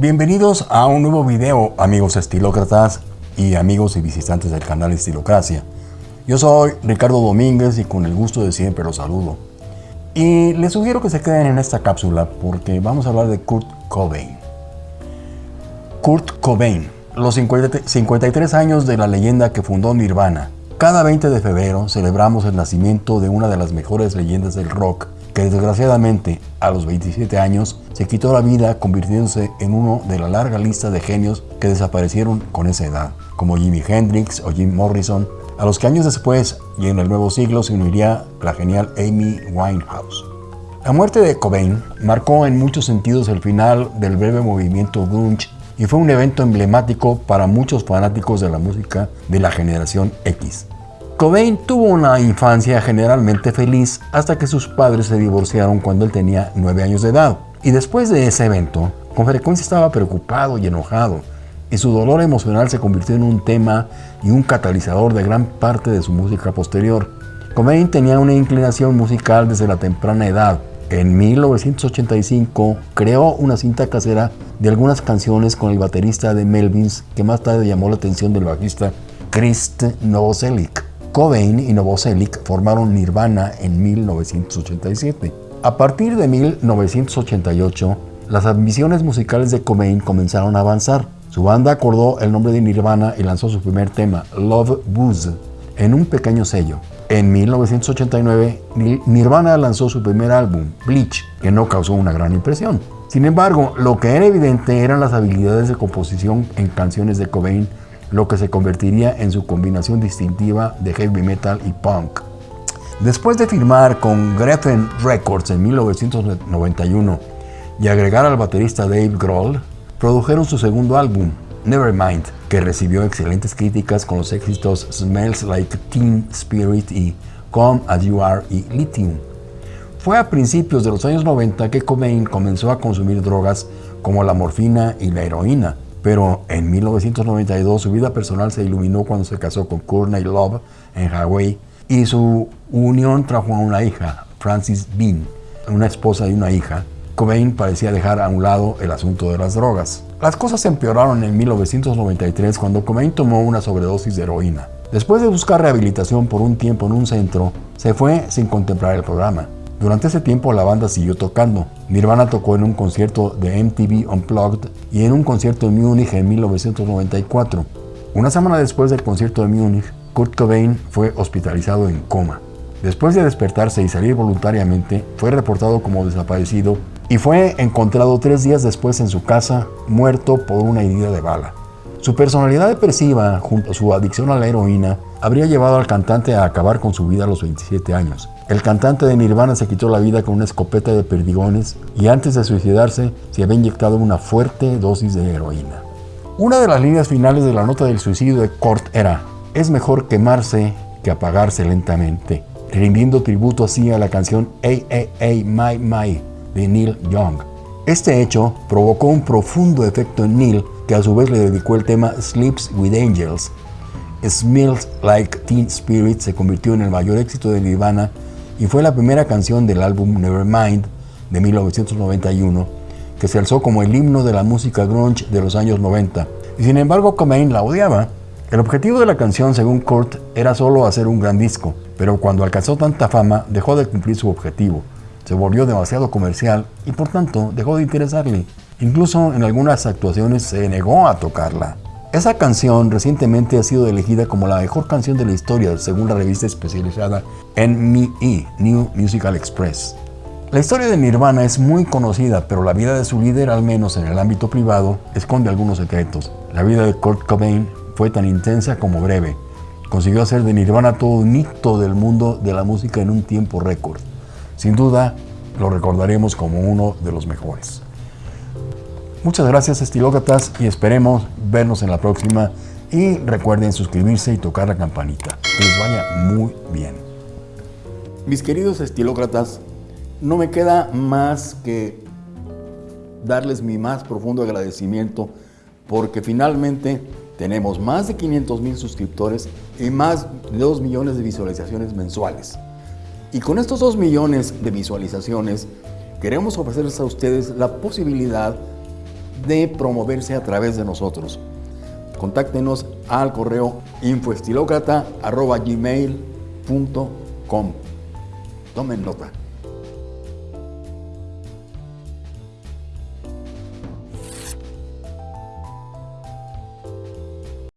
Bienvenidos a un nuevo video, amigos estilócratas y amigos y visitantes del canal Estilocracia. Yo soy Ricardo Domínguez y con el gusto de siempre los saludo. Y les sugiero que se queden en esta cápsula porque vamos a hablar de Kurt Cobain. Kurt Cobain, los 53 años de la leyenda que fundó Nirvana. Cada 20 de febrero celebramos el nacimiento de una de las mejores leyendas del rock que desgraciadamente a los 27 años se quitó la vida convirtiéndose en uno de la larga lista de genios que desaparecieron con esa edad, como Jimi Hendrix o Jim Morrison, a los que años después y en el nuevo siglo se uniría la genial Amy Winehouse. La muerte de Cobain marcó en muchos sentidos el final del breve movimiento grunge y fue un evento emblemático para muchos fanáticos de la música de la generación X. Cobain tuvo una infancia generalmente feliz hasta que sus padres se divorciaron cuando él tenía 9 años de edad. Y después de ese evento, con frecuencia estaba preocupado y enojado, y su dolor emocional se convirtió en un tema y un catalizador de gran parte de su música posterior. Cobain tenía una inclinación musical desde la temprana edad. En 1985 creó una cinta casera de algunas canciones con el baterista de Melvins que más tarde llamó la atención del bajista Krist Novoselic. Cobain y Novoselic formaron Nirvana en 1987. A partir de 1988, las ambiciones musicales de Cobain comenzaron a avanzar. Su banda acordó el nombre de Nirvana y lanzó su primer tema, Love Booze, en un pequeño sello. En 1989, Nirvana lanzó su primer álbum, Bleach, que no causó una gran impresión. Sin embargo, lo que era evidente eran las habilidades de composición en canciones de Cobain lo que se convertiría en su combinación distintiva de heavy metal y punk. Después de firmar con Geffen Records en 1991 y agregar al baterista Dave Grohl, produjeron su segundo álbum, Nevermind, que recibió excelentes críticas con los éxitos Smells Like Teen Spirit y Come As You Are y Lithium. Fue a principios de los años 90 que Cobain comenzó a consumir drogas como la morfina y la heroína, pero en 1992 su vida personal se iluminó cuando se casó con Courtney Love en Hawaii y su unión trajo a una hija, Francis Bean, una esposa y una hija. Cobain parecía dejar a un lado el asunto de las drogas. Las cosas empeoraron en 1993 cuando Cobain tomó una sobredosis de heroína. Después de buscar rehabilitación por un tiempo en un centro, se fue sin contemplar el programa. Durante ese tiempo la banda siguió tocando. Nirvana tocó en un concierto de MTV Unplugged y en un concierto en Múnich en 1994. Una semana después del concierto de Múnich, Kurt Cobain fue hospitalizado en coma. Después de despertarse y salir voluntariamente, fue reportado como desaparecido y fue encontrado tres días después en su casa, muerto por una herida de bala. Su personalidad depresiva, junto a su adicción a la heroína, habría llevado al cantante a acabar con su vida a los 27 años. El cantante de Nirvana se quitó la vida con una escopeta de perdigones y antes de suicidarse se había inyectado una fuerte dosis de heroína. Una de las líneas finales de la nota del suicidio de Kurt era es mejor quemarse que apagarse lentamente, rindiendo tributo así a la canción AAA My My de Neil Young. Este hecho provocó un profundo efecto en Neil que a su vez le dedicó el tema Sleeps with Angels. Smells Like Teen Spirit se convirtió en el mayor éxito de Nirvana y fue la primera canción del álbum Nevermind de 1991 que se alzó como el himno de la música grunge de los años 90. Y sin embargo Cobain la odiaba. El objetivo de la canción, según Kurt, era solo hacer un gran disco, pero cuando alcanzó tanta fama dejó de cumplir su objetivo. Se volvió demasiado comercial y por tanto dejó de interesarle. Incluso en algunas actuaciones se negó a tocarla. Esa canción recientemente ha sido elegida como la mejor canción de la historia según la revista especializada NME, New Musical Express. La historia de Nirvana es muy conocida, pero la vida de su líder, al menos en el ámbito privado, esconde algunos secretos. La vida de Kurt Cobain fue tan intensa como breve. Consiguió hacer de Nirvana todo un hito del mundo de la música en un tiempo récord. Sin duda, lo recordaremos como uno de los mejores. Muchas gracias estilócratas y esperemos vernos en la próxima y recuerden suscribirse y tocar la campanita. Que les vaya muy bien. Mis queridos estilócratas, no me queda más que darles mi más profundo agradecimiento porque finalmente tenemos más de 500 mil suscriptores y más de 2 millones de visualizaciones mensuales. Y con estos 2 millones de visualizaciones queremos ofrecerles a ustedes la posibilidad de promoverse a través de nosotros. Contáctenos al correo infoestilócrata.gmail.com. Tomen nota.